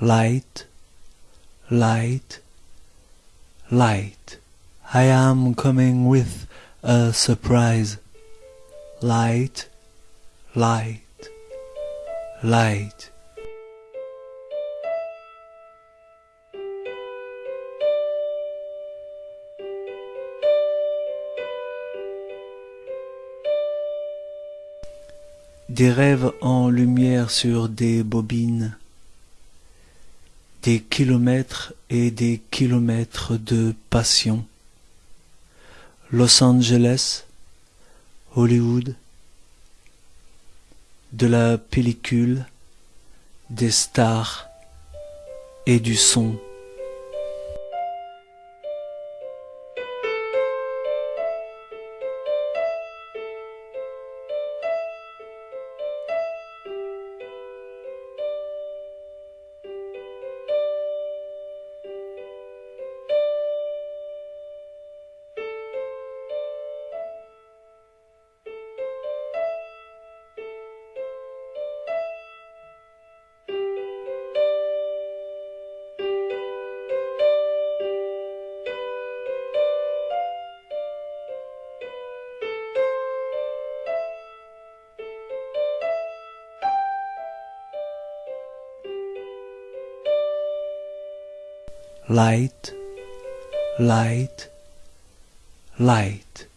light, light, light. I am coming with a surprise. Light, light, light. Des rêves en lumière sur des bobines, des kilomètres et des kilomètres de passion. Los Angeles, Hollywood, de la pellicule, des stars et du son. Light, light, light.